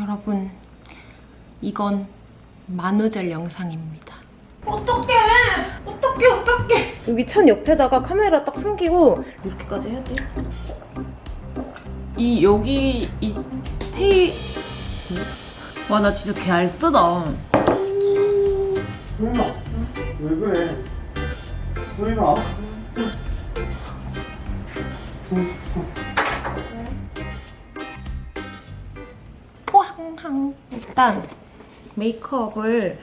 여러분 이건 만우절 영상입니다. 어떡해! 어떡해, 어떡해! 여기 천 옆에다가 카메라 딱 숨기고 이렇게까지 해야 돼. 이 여기 이 테이 와, 나 진짜 개 알 쓰다. 소연아 왜 그래 소연아 포 항항 일단 메이크업을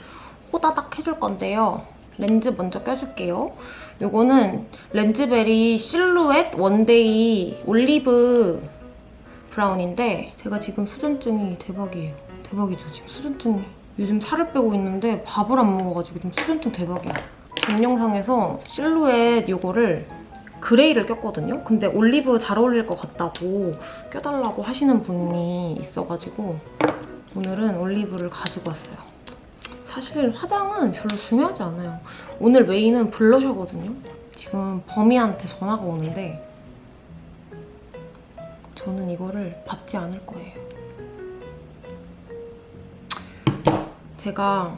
호다닥 해줄 건데요. 렌즈 먼저 껴줄게요. 요거는 렌즈베리 실루엣 one day 올리브 brown인데 제가 지금 수전증이 대박이에요. 대박이죠, 지금 수전증이. 요즘 살을 빼고 있는데 밥을 안 먹어가지고 좀 수전증 대박이야. 전 영상에서 실루엣 요거를 그레이를 꼈거든요. 근데 올리브 잘 어울릴 것 같다고 껴달라고 하시는 분이 있어가지고 오늘은 올리브를 가지고 왔어요. 사실 화장은 별로 중요하지 않아요. 오늘 메인은 블러셔거든요. 지금 범이한테 전화가 오는데 저는 이거를 받지 않을 거예요. 제가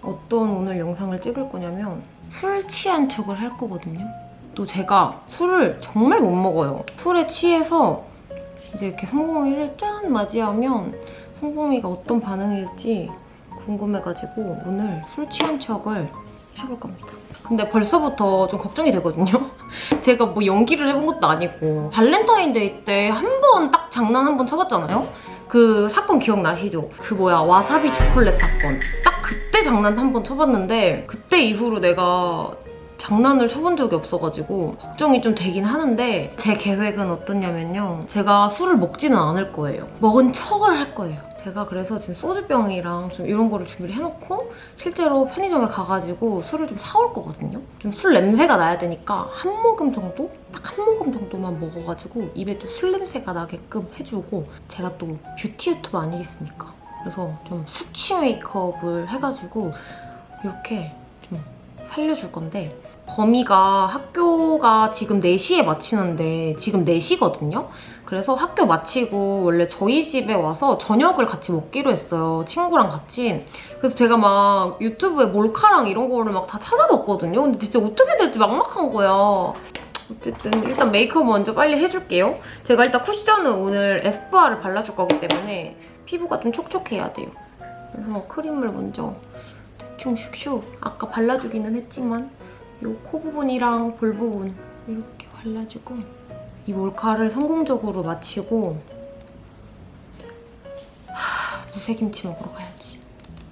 어떤 오늘 영상을 찍을 거냐면 술 취한 척을 할 거거든요. 또 제가 술을 정말 못 먹어요. 술에 취해서 이제 이렇게 성공이를 짠 맞이하면 성공이가 어떤 반응일지 궁금해가지고 오늘 술 취한 척을 해볼 겁니다. 근데 벌써부터 좀 걱정이 되거든요. 제가 뭐 연기를 해본 것도 아니고 발렌타인데이 때 한 번 딱 장난 한 번 쳐봤잖아요. 그 사건 기억나시죠? 그 뭐야 와사비 초콜릿 사건. 딱 그때 장난 한 번 쳐봤는데 그때 이후로 내가 장난을 쳐본 적이 없어가지고 걱정이 좀 되긴 하는데 제 계획은 어떠냐면요. 제가 술을 먹지는 않을 거예요. 먹은 척을 할 거예요. 제가 그래서 지금 소주병이랑 좀 이런 거를 준비를 해놓고 실제로 편의점에 가가지고 술을 좀 사올 거거든요. 좀 술 냄새가 나야 되니까 한 모금 정도? 딱 한 모금 정도만 먹어가지고 입에 좀 술 냄새가 나게끔 해주고 제가 또 뷰티 유튜버 아니겠습니까? 그래서 좀 숙취 메이크업을 해가지고 이렇게 좀 살려줄 건데 범이가 학교가 지금 4시에 마치는데 지금 4시거든요? 그래서 학교 마치고 원래 저희 집에 와서 저녁을 같이 먹기로 했어요. 친구랑 같이. 그래서 제가 막 유튜브에 몰카랑 이런 거를 막 다 찾아봤거든요. 근데 진짜 어떻게 될지 막막한 거야. 어쨌든 일단 메이크업 먼저 빨리 해줄게요. 제가 일단 쿠션은 오늘 에스쁘아를 발라줄 거기 때문에 피부가 좀 촉촉해야 돼요. 그래서 크림을 먼저 대충 슉슉 아까 발라주기는 했지만 이 코 부분이랑 볼 부분 이렇게 발라주고 이 몰카를 성공적으로 마치고 하, 무쇠김치 먹으러 가야지.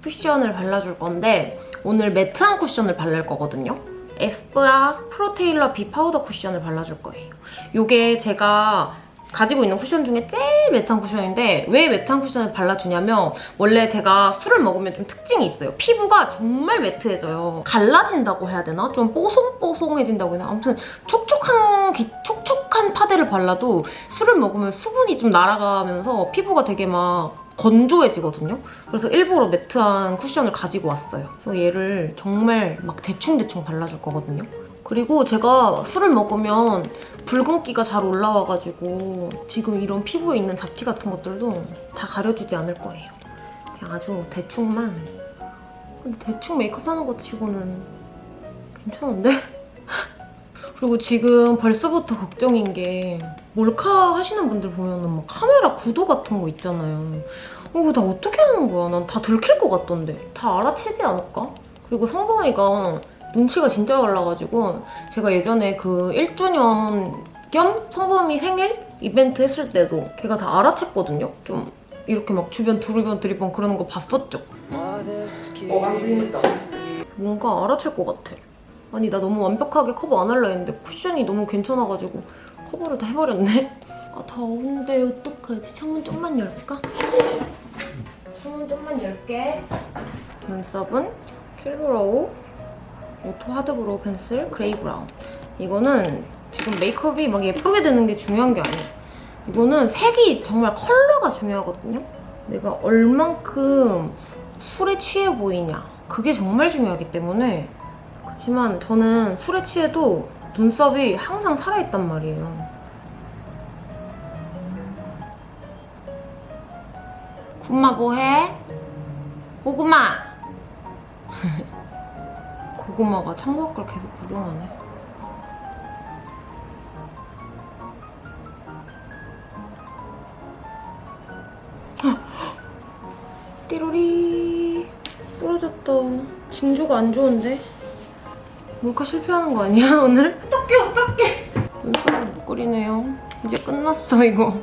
쿠션을 발라줄 건데 오늘 matte한 쿠션을 바를 거거든요. 에스쁘아 Pro Tailor Be Powder 쿠션을 발라줄 거예요. 이게 제가 가지고 있는 쿠션 중에 제일 매트한 쿠션인데 왜 매트한 쿠션을 발라주냐면 원래 제가 술을 먹으면 좀 특징이 있어요. 피부가 정말 매트해져요. 갈라진다고 해야 되나? 좀 뽀송뽀송해진다고 해야 되나? 아무튼 촉촉한, 기- 촉촉한 파데를 발라도 술을 먹으면 수분이 좀 날아가면서 피부가 되게 막 건조해지거든요. 그래서 일부러 매트한 쿠션을 가지고 왔어요. 그래서 얘를 정말 막 대충대충 발라줄 거거든요. 그리고 제가 술을 먹으면 붉은기가 잘 올라와가지고 지금 이런 피부에 있는 잡티 같은 것들도 다 가려주지 않을 거예요. 그냥 아주 대충만. 근데 대충 메이크업 하는 것 치고는 괜찮은데? 그리고 지금 벌써부터 걱정인 게 몰카 하시는 분들 보면은 막 카메라 구도 같은 거 있잖아요. 어, 이거 다 어떻게 하는 거야? 난 다 들킬 것 같던데. 다 알아채지 않을까? 그리고 성범이가 눈치가 진짜 빨라가지고 제가 예전에 그 1주년 겸 성범이 생일 이벤트 했을 때도 걔가 다 알아챘거든요. 좀 이렇게 막 주변 두리번 두리번 그러는 거 봤었죠. 어 방송했다 뭔가 알아챌 것 같아. 아니 나 너무 완벽하게 커버 안 하려 했는데 쿠션이 너무 괜찮아가지고 커버를 다 해버렸네. 아 더운데 어떡하지? 창문 좀만 열까? 창문 좀만 열게. 눈썹은 Kill Brow Auto Hard Brow Pencil Gray Brown. 이거는 지금 메이크업이 막 예쁘게 되는 게 중요한 게 아니야. 이거는 색이 정말 컬러가 중요하거든요. 내가 얼만큼 술에 취해 보이냐. 그게 정말 중요하기 때문에 그렇지만 저는 술에 취해도 눈썹이 항상 살아있단 말이에요. 고구마 뭐해? 고구마! 고구마가 창밖을 계속 구경하네. 띠로리 부러졌다. 징조가 안 좋은데? 몰카 실패하는 거 아니야 오늘? 어떡해 어떡해 눈썹을 못 그리네요 이제 끝났어 이거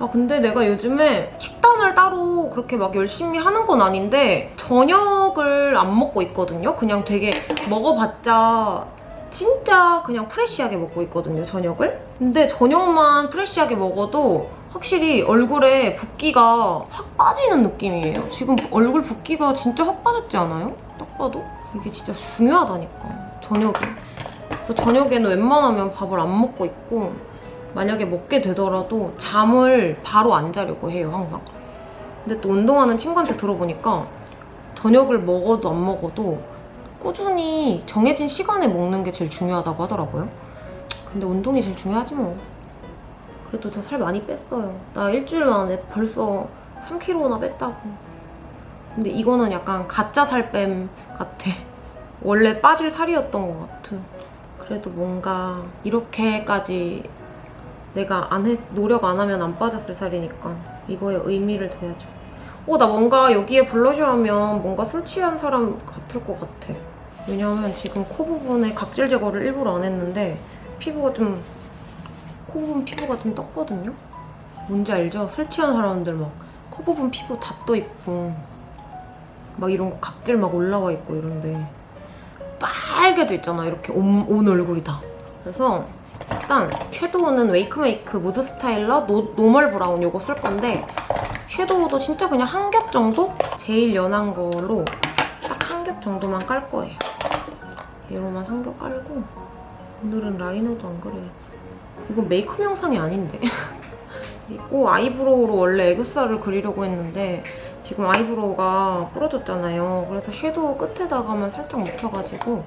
아 근데 내가 요즘에 식단을 따로 그렇게 막 열심히 하는 건 아닌데 저녁을 안 먹고 있거든요. 그냥 되게 먹어봤자 진짜 그냥 프레쉬하게 먹고 있거든요 저녁을. 근데 저녁만 프레쉬하게 먹어도 확실히 얼굴에 붓기가 확 빠지는 느낌이에요. 지금 얼굴 붓기가 진짜 확 빠졌지 않아요? 딱 봐도? 이게 진짜 중요하다니까 저녁에 그래서 저녁에는 웬만하면 밥을 안 먹고 있고 만약에 먹게 되더라도 잠을 바로 안 자려고 해요 항상. 근데 또 운동하는 친구한테 들어보니까 저녁을 먹어도 안 먹어도 꾸준히 정해진 시간에 먹는 게 제일 중요하다고 하더라고요. 근데 운동이 제일 중요하지 뭐. 그래도 저 살 많이 뺐어요. 나 일주일 만에 벌써 3kg나 뺐다고. 근데 이거는 약간 가짜 살뺨 같아. 원래 빠질 살이었던 것 같은. 그래도 뭔가 이렇게까지 내가 안 했, 노력 안 하면 안 빠졌을 살이니까 이거에 의미를 둬야죠. 어, 나 뭔가 여기에 블러셔 하면 뭔가 술 취한 사람 같을 것 같아. 왜냐면 지금 코 부분에 각질 제거를 일부러 안 했는데 피부가 좀, 코 부분 피부가 좀 떴거든요? 뭔지 알죠? 술 취한 사람들 막 코 부분 피부 다 떠 있고 막 이런 거 각질 막 올라와 있고 이런데 빨개도 있잖아 이렇게 온, 온 얼굴이 다 그래서 일단 섀도우는 웨이크메이크 Mood Styler 노, Normal Brown 요거 쓸 건데 섀도우도 진짜 그냥 한 겹 정도? 제일 연한 걸로 딱 한 겹 정도만 깔 거예요 얘로만 한 겹 깔고 오늘은 라이너도 안 그려야지 이건 메이크업 영상이 아닌데 그리고 eyebrow로 원래 애교살을 그리려고 했는데 지금 eyebrow가 부러졌잖아요. 그래서 섀도우 끝에다가만 살짝 묻혀가지고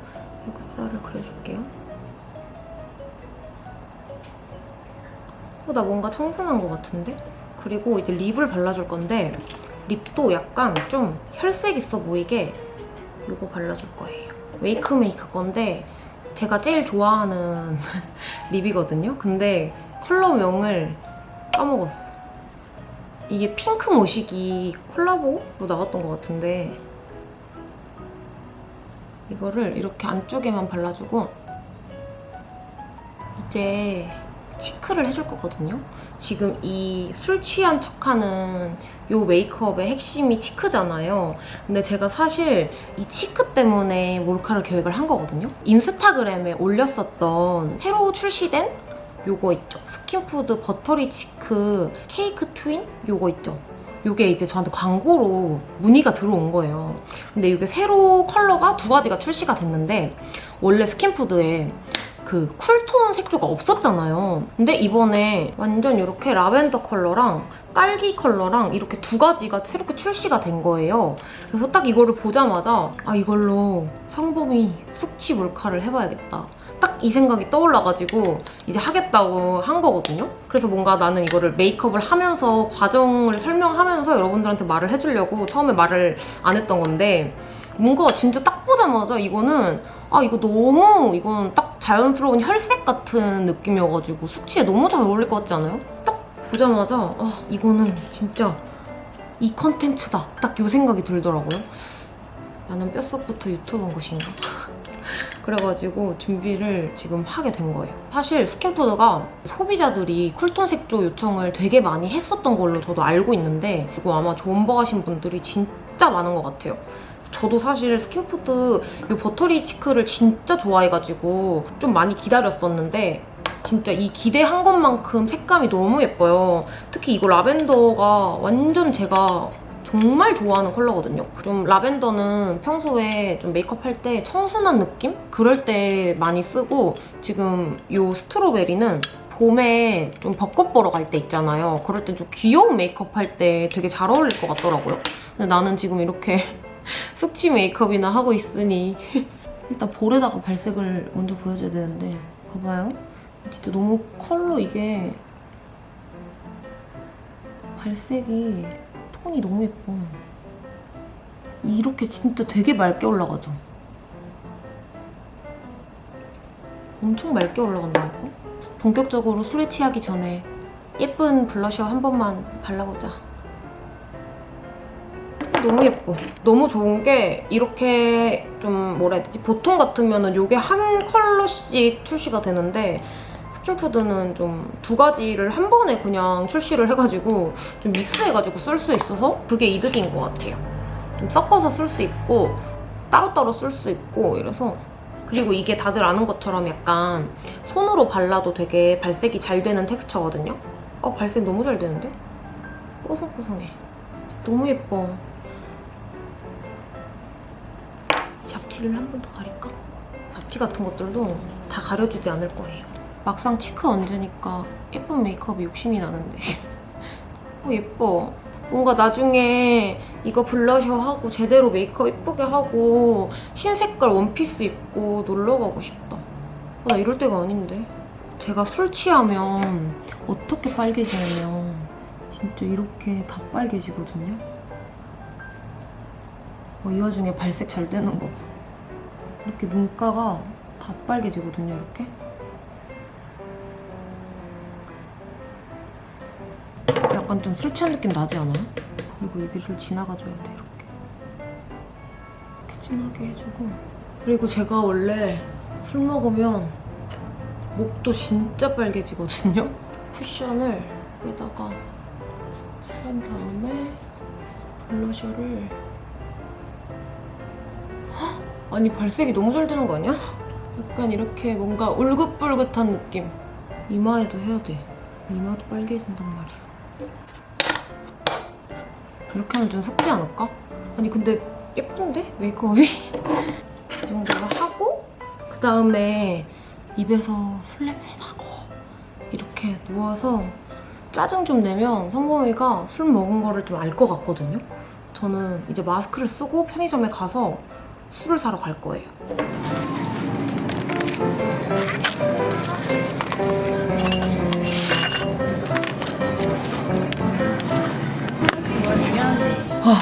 애교살을 그려줄게요. 어, 나 뭔가 청순한 것 같은데? 그리고 이제 lip을 발라줄 건데 lip도 약간 좀 혈색 있어 보이게 이거 발라줄 거예요. 웨이크메이크 건데 제가 제일 좋아하는 립이거든요. 근데 컬러명을 까먹었어. 이게 핑크 모시기 콜라보로 나왔던 것 같은데 이거를 이렇게 안쪽에만 발라주고 이제 치크를 해줄 거거든요. 지금 이 술 취한 척하는 요 메이크업의 핵심이 치크잖아요. 근데 제가 사실 이 cheek 때문에 몰카를 계획을 한 거거든요. 인스타그램에 올렸었던 새로 출시된 요거 있죠. 스킨푸드 Buttery Cheek Cake Twin? 요거 있죠. 요게 이제 저한테 광고로 문의가 들어온 거예요. 근데 이게 새로 컬러가 두 가지가 출시가 됐는데 원래 스킨푸드에 그 cool tone 색조가 없었잖아요. 근데 이번에 완전 이렇게 라벤더 컬러랑 딸기 컬러랑 이렇게 두 가지가 새롭게 출시가 된 거예요. 그래서 딱 이거를 보자마자 아 이걸로 성범이 숙취 몰카를 해봐야겠다. 딱 이 생각이 떠올라가지고 이제 하겠다고 한 거거든요. 그래서 뭔가 나는 이거를 메이크업을 하면서 과정을 설명하면서 여러분들한테 말을 해주려고 처음에 말을 안 했던 건데 뭔가 진짜 딱 보자마자 이거는 아 이거 너무 이건 딱 자연스러운 혈색 같은 느낌이어가지고 숙취에 너무 잘 어울릴 것 같지 않아요? 딱 보자마자 아 이거는 진짜 이 컨텐츠다 딱 요 생각이 들더라고요. 나는 뼛속부터 유튜브인 것인가? 그래가지고 준비를 지금 하게 된 거예요. 사실 스킨푸드가 소비자들이 cool tone 색조 요청을 되게 많이 했었던 걸로 저도 알고 있는데 그리고 아마 존버 하신 분들이 진짜 많은 것 같아요. 저도 사실 스킨푸드 이 Buttery Cheek를 진짜 좋아해가지고 좀 많이 기다렸었는데 진짜 이 기대한 것만큼 색감이 너무 예뻐요. 특히 이거 라벤더가 완전 제가 정말 좋아하는 컬러거든요. 좀 라벤더는 평소에 좀 메이크업 할 때 청순한 느낌? 그럴 때 많이 쓰고 지금 이 스트로베리는 봄에 좀 벚꽃 보러 갈 때 있잖아요. 그럴 땐 좀 귀여운 메이크업 할 때 되게 잘 어울릴 것 같더라고요. 근데 나는 지금 이렇게 숙취 메이크업이나 하고 있으니 일단 볼에다가 발색을 먼저 보여줘야 되는데 봐봐요. 진짜 너무 컬러 이게 발색이 톤이 너무 예뻐. 이렇게 진짜 되게 맑게 올라가죠? 엄청 맑게 올라간다니까? 본격적으로 술에 취하기 전에 예쁜 블러셔 한 번만 발라보자. 너무 예뻐. 너무 좋은 게 이렇게 좀 뭐라 해야 되지? 보통 같으면 은 이게 한 컬러씩 출시가 되는데 스킨푸드는 좀 두 가지를 한 번에 그냥 출시를 해가지고 좀 믹스해가지고 쓸 수 있어서 그게 이득인 것 같아요. 좀 섞어서 쓸 수 있고 따로따로 쓸 수 있고 이래서 그리고 이게 다들 아는 것처럼 약간 손으로 발라도 되게 발색이 잘 되는 텍스처거든요. 어 발색 너무 잘 되는데? 뽀송뽀송해. 너무 예뻐. 잡티를 한 번 더 가릴까? 잡티 같은 것들도 다 가려주지 않을 거예요. 막상 cheek 얹으니까 예쁜 메이크업이 욕심이 나는데. 어, 예뻐. 뭔가 나중에 이거 블러셔 하고 제대로 메이크업 예쁘게 하고 흰 색깔 원피스 입고 놀러 가고 싶다. 어, 나 이럴 때가 아닌데. 제가 술 취하면 어떻게 빨개지냐면 진짜 이렇게 다 빨개지거든요. 어, 이 와중에 발색 잘 되는 거 봐. 이렇게 눈가가 다 빨개지거든요, 이렇게. 약간 좀 술 취한 느낌 나지 않아요? 그리고 여기를 지나가줘야 돼, 이렇게. 이렇게 진하게 해주고. 그리고 제가 원래 술 먹으면 목도 진짜 빨개지거든요? 쿠션을 여기다가 한 다음에 블러셔를 아니 발색이 너무 잘 되는 거 아니야? 약간 이렇게 뭔가 울긋불긋한 느낌 이마에도 해야 돼 이마도 빨개진단 말이야 이렇게 하면 좀 섞지 않을까? 아니 근데 예쁜데? 메이크업이? 이 정도로 하고 그 다음에 입에서 술 냄새 나고 이렇게 누워서 짜증 좀 내면 성범이가 술 먹은 거를 좀 알 것 같거든요 저는 이제 마스크를 쓰고 편의점에 가서 술을 사러 갈 거예요. 아,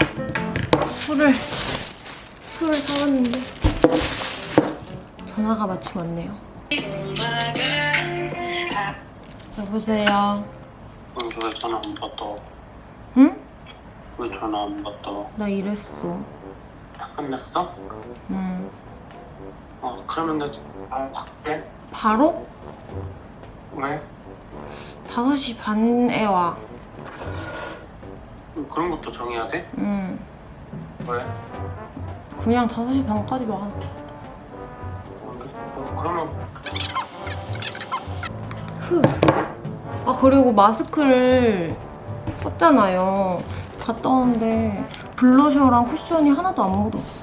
술을 술을 사왔는데 전화가 마침 왔네요. 여보세요. 왜 전화 안 받아? 응? 왜 전화 안 받아? 나 이랬어. 다 끝났어? 응. 어 그러면 나 바로 갈게 바로 왜? 5시 반에 와. 음, 그런 것도 정해야 돼? 응. 왜? 그냥 5시 반까지 와. 어, 그러면 흐. 아 그리고 마스크를 썼잖아요. 갔다 오는데 블러셔랑 쿠션이 하나도 안 묻었어.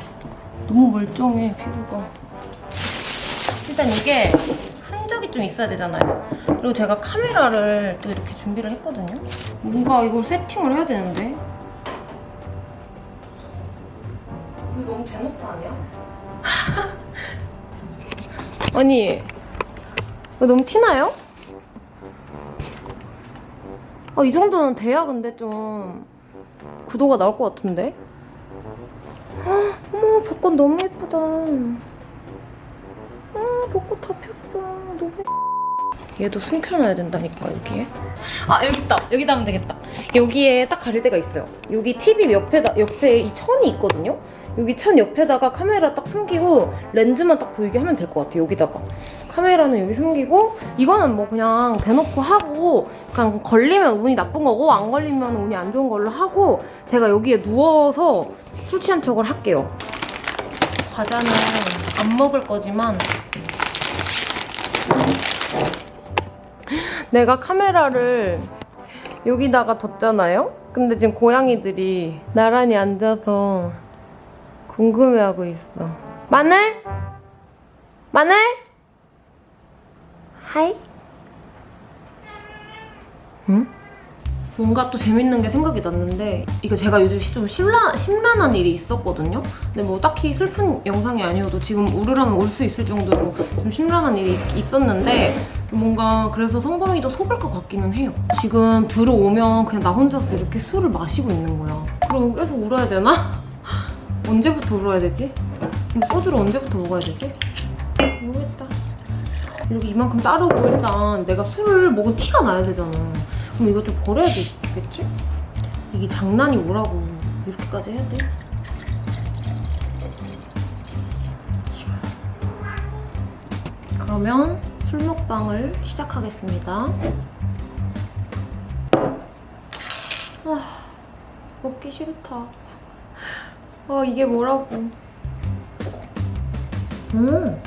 너무 멀쩡해 피부가. 일단 이게 좀 있어야 되잖아요. 그리고 제가 카메라를 또 이렇게 준비를 했거든요. 뭔가 이걸 세팅을 해야 되는데. 이거 너무 대놓고 아니야? 아니 이거 너무 티나요? 아, 이 정도는 돼야 근데 좀 구도가 나올 것 같은데? 아, 어머 벚꽃 너무 예쁘다 아 벚꽃 다 폈어. 너무 얘도 숨겨놔야 된다니까 여기에. 아 여기 있다. 여기다 하면 되겠다. 여기에 딱 가릴 데가 있어요. 여기 TV 옆에다 옆에 이 천이 있거든요? 여기 천 옆에다가 카메라 딱 숨기고 렌즈만 딱 보이게 하면 될 것 같아요 여기다가. 카메라는 여기 숨기고 이거는 뭐 그냥 대놓고 하고 그냥 걸리면 운이 나쁜 거고 안 걸리면 운이 안 좋은 걸로 하고 제가 여기에 누워서 술 취한 척을 할게요 과자는 안 먹을 거지만 내가 카메라를 여기다가 뒀잖아요? 근데 지금 고양이들이 나란히 앉아서 궁금해하고 있어. 마늘? 마늘? 하이? 응? 뭔가 또 재밌는 게 생각이 났는데 이거 제가 요즘 좀 심란, 심란한 일이 있었거든요. 근데 뭐 딱히 슬픈 영상이 아니어도 지금 우르르면 올수 있을 정도로 좀 심란한 일이 있었는데 뭔가 그래서 성범이도 속을 것 같기는 해요. 지금 들어오면 그냥 나 혼자서 이렇게 술을 마시고 있는 거야. 그리고 계속 울어야 되나? 언제부터 울어야 되지? 소주를 언제부터 먹어야 되지? 모르겠다. 이렇게 이만큼 따르고 일단 내가 술을 먹은 티가 나야 되잖아. 그럼 이거 좀 버려야 되겠지? 이게 장난이 뭐라고 이렇게까지 해야 돼? 그러면 술 먹방을 시작하겠습니다. 아, 먹기 싫다. 아, 이게 뭐라고. 음.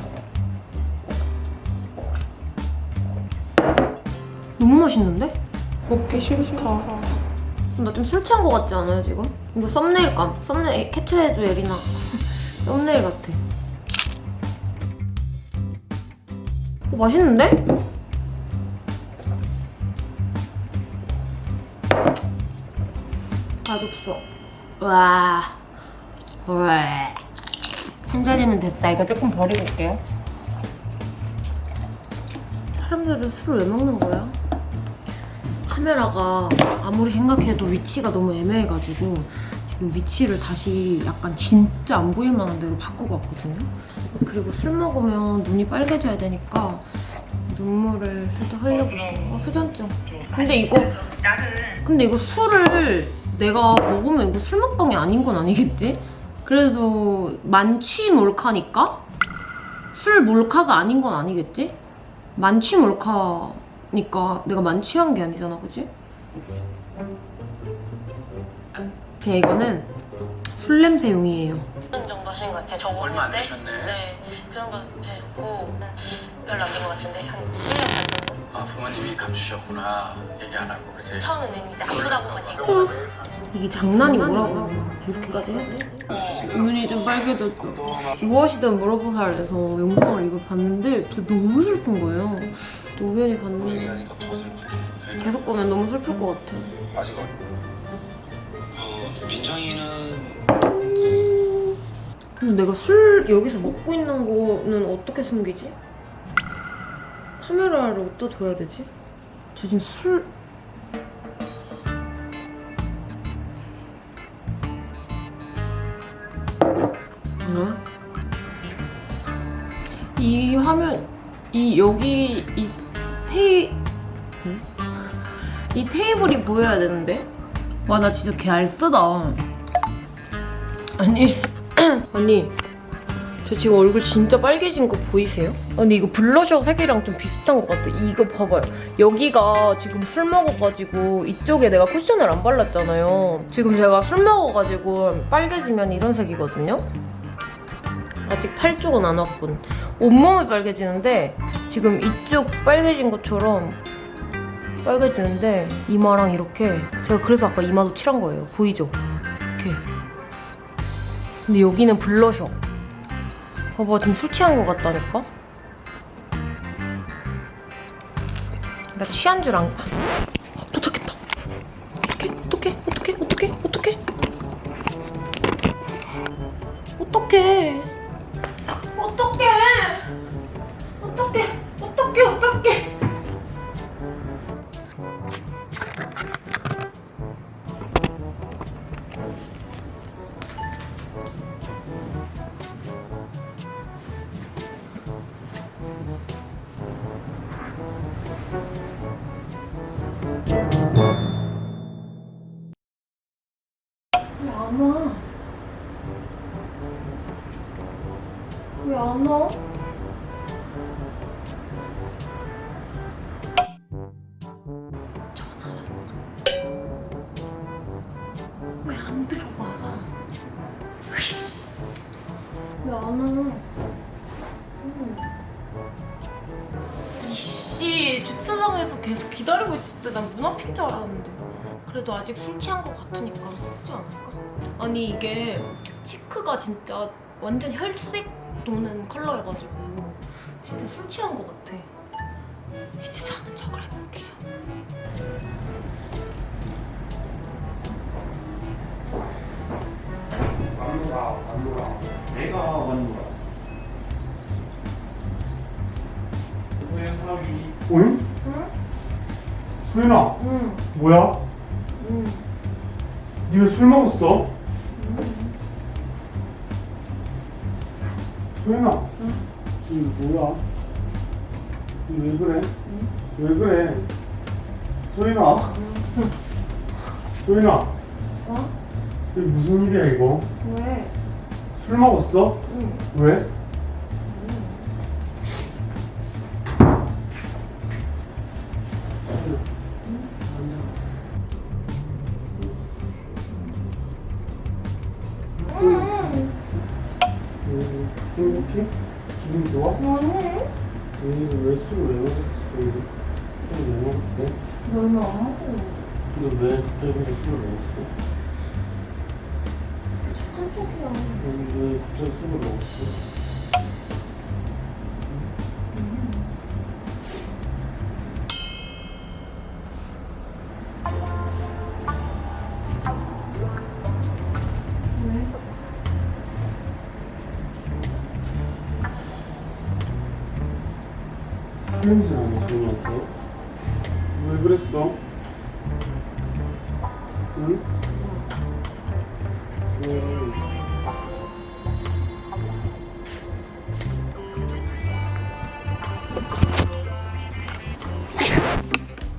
너무 맛있는데? 먹기 싫다. 나 좀 술 취한 거 같지 않아요, 지금? 이거 썸네일 감. 썸네일 캡처해줘, 예린아. 썸네일 같아. 어, 맛있는데? 맛없어. 와. 와. 한 잔이면 됐다. 이거 조금 버리고 올게요. 사람들은 술을 왜 먹는 거야? 카메라가 아무리 생각해도 위치가 너무 애매해가지고 지금 위치를 다시 약간 진짜 안 보일 만한 데로 바꾸고 왔거든요. 그리고 술 먹으면 눈이 빨개져야 되니까 눈물을 살짝 흘려볼게요. 아, 소전증. 근데 이거 근데 이거 술을 내가 먹으면 이거 술 먹방이 아닌 건 아니겠지? 그래도 만취 몰카니까 술 몰카가 아닌 건 아니겠지? 만취 몰카 니까 내가 만취한 게 아니잖아, 그지? 그냥 이거는 술 냄새용이에요. 그 정도 하신 것 같아요. 저 얼마 안 때. 되셨네. 네, 그런 거 되고 음, 별로 안 된 것 같은데 한 1년 반 정도. 아 부모님이 감추셨구나 얘기 안 하고 그치? 처음에는 이제 아프다고만 얘기하고 이게 장난이 뭐라고 이렇게까지 해야 돼? 눈이 좀 빨개졌죠. 무엇이든 물어보살 해서 영상을 이걸 봤는데 저 너무 슬픈 거예요. 또 우연히 봤는데. 계속 보면 너무 슬플 것 같아. 아직 어, 어 민정이는 근데 내가 술 여기서 먹고 있는 거는 어떻게 숨기지? 카메라를 어디다 둬야 되지? 저 지금 술... 어? 이 화면 이 여기 이 테이 응? 이 테이블이 보여야 되는데 와 나 진짜 개 알쓰다. 아니 아니 저 지금 얼굴 진짜 빨개진 거 보이세요? 아니 이거 블러셔 색이랑 좀 비슷한 것 같아 이거 봐봐요 여기가 지금 술 먹어가지고 이쪽에 내가 쿠션을 안 발랐잖아요 지금 제가 술 먹어가지고 빨개지면 이런 색이거든요 아직 팔 쪽은 안 왔군 온몸이 빨개지는데 지금 이쪽 빨개진 것처럼 빨개지는데 이마랑 이렇게 제가 그래서 아까 이마도 칠한 거예요 보이죠? 이렇게 근데 여기는 블러셔. 봐봐, 지금 술 취한 것 같다니까? 나 취한 줄 안... 아, 도착했다. 어떡해, 어떡해, 어떡해, 어떡해. 어떡해. 어떡해. 그래도 아직 술 취한 것 같으니까 쓰지 않을까? 아니 이게 치크가 진짜 완전 혈색 도는 컬러여가지고 진짜 술 취한 것 같아 이제 저는 저걸 해볼게요 안놀아 안놀아 내가 원놀아 소연이 응? 응? 소연아 응 뭐야? 응. 니왜 술 먹었어? 소연아 이거 뭐야? 이거 왜 그래? 왜 그래? 소연아 소연아 어? 이게 무슨 일이야 이거? 왜? 술 먹었어? 응. 왜? 행복해? 기분 좋아? 뭐해? 음, 왜 술을 왜 먹었어? 술을 왜 먹었대? 너는 안 먹어. 근데 왜 갑자기 술을 먹었어? 착한 쪽이야. 음, 왜 갑자기 술을 먹었어?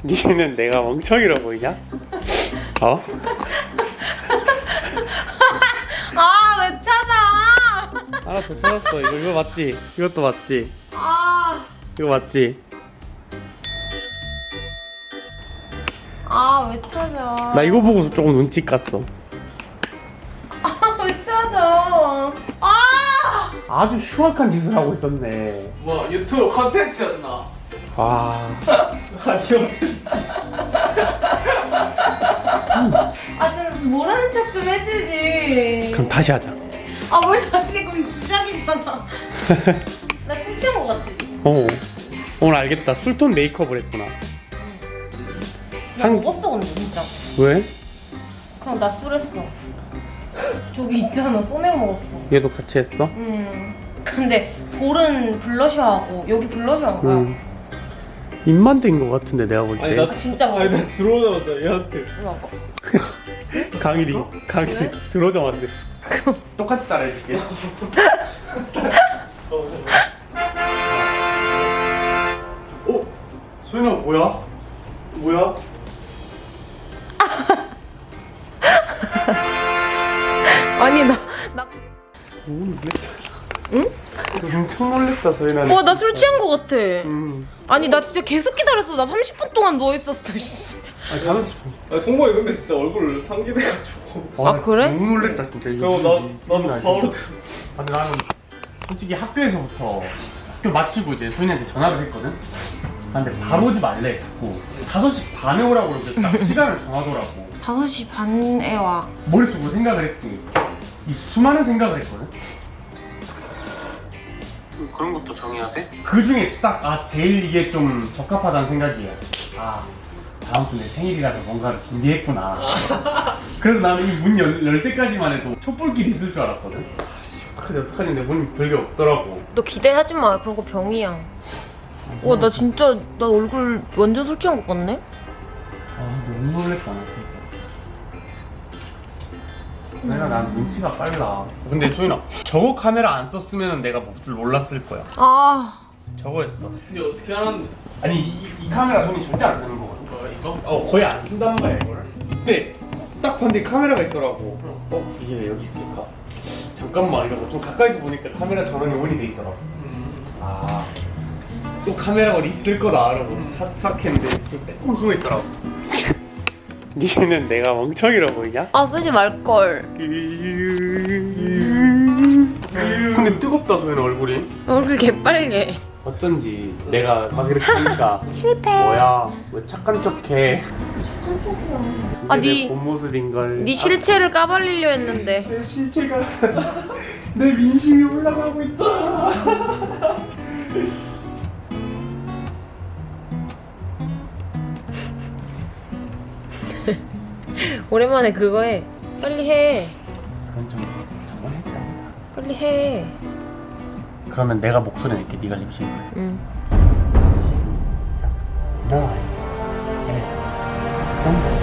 니는 내가 멍청이라 보이냐? 어? 아, 왜 찾아? 하나 더 찾았어. 이거 이거 맞지? 이것도 맞지? 아, 이거 맞지? 아, 왜 찾아? 나 이거 보고 조금 눈치 깠어. 아, 왜 찾아? 아! 아주 흉악한 짓을 하고 있었네. 뭐 유튜브 컨텐츠였나? 아, 라디오 콘텐츠 아, 좀 모르는 척 좀 해주지. 그럼 다시 하자. 아, 뭘 다시 그럼 시작이잖아. 나 춤춘 거 같지? 어. 오늘 알겠다. 술톤 메이크업을 했구나. 나 한- 먹었어, 근데 진짜. 왜? 그냥 나 술했어. 저기 있잖아, 소맥 먹었어. 얘도 같이 했어? 음. 근데 볼은 블러셔하고 여기 블러셔한 거야. 응. 입만 된거 같은데 내가 볼 아니, 때. 아, 진짜 아니 먹었어. 나 들어오자마자 얘한테 이리 와봐. 강일이, 강일이 왜? 들어오자마자. 똑같이 따라해줄게. 어? 소연아 뭐야? 뭐야? 아니, 나, 나. 오. 응? 엄청 놀랬다 소연아. 어, 나술 취한 거 같아. 음. 아니, 나 진짜 계속 기다렸어. 나 30분 동안 누워있었어, 씨. 아니 다섯 시. 아니 송봉이 근데 진짜 얼굴 상기돼가지고 아, 그래? 너무 놀랬다 진짜. 이거 그리고 나, 나도 바로? 아, 근데 나는 솔직히 학교에서부터 학교 마치고 이제 소인한테 전화를 했거든. 아, 근데 바로 오지 말래 자꾸 5시 반에 오라고 이렇게 딱 시간을 정하더라고 5시 반에 와. 머릿속으로 생각을 했지 이 수많은 생각을 했거든 그런 것도 정해야 돼? 그 중에 딱 아 제일 이게 좀 적합하다는 생각이에요 아 다음 주 내 생일이라서 뭔가를 준비했구나 그래서 나는 이 문 열 때까지만 해도 촛불길 있을 줄 알았거든 아, 어떡하지 어떡하지 근데 문 별게 없더라고 너 기대하지 마. 그런 거 병이야. 와, 나 진짜, 나 얼굴 완전 술 취한 것 같네? 아 너무 놀랬다 내가 난 눈치가 빨라. 근데 소윤아 저거 카메라 안 썼으면 내가 몹쓸 몰랐을 거야. 아. 저거였어. 근데 어떻게 하는데? 아니 이, 이 카메라 손이 절대 안 쓰는 거거든. 뭐 이거? 어 거의 안 쓴다는 거야 이거를. 근데 딱 봤는데 카메라가 있더라고. 어? 이게 왜 여기 있을까? 잠깐만 이러고 좀 가까이서 보니까 카메라 전원이 온이 돼 있더라고. 아또 카메라가 어디 있을 거다 이러고 사- 생각했는데 좀 빼꼼 숨어 있더라고 니는 내가 멍청이라 보이냐? 아, 쓰지 말걸. 근데 뜨겁다 소연아 얼굴이 얼굴 개빨개. 어쩐지 내가 가기를 키니까 실패. 뭐야 왜 착한 척해 아, 이게 네- 내본 모습인걸 네 실체를 까발리려 했는데. 내 실체가 내 민심이 올라가고 있다 오랜만에 그거 해. 빨리 해. 그건 좀 저번에 빨리 해. 그러면 내가 목소리 낼게 네가 립싱 해 응. nine, eight, somebody.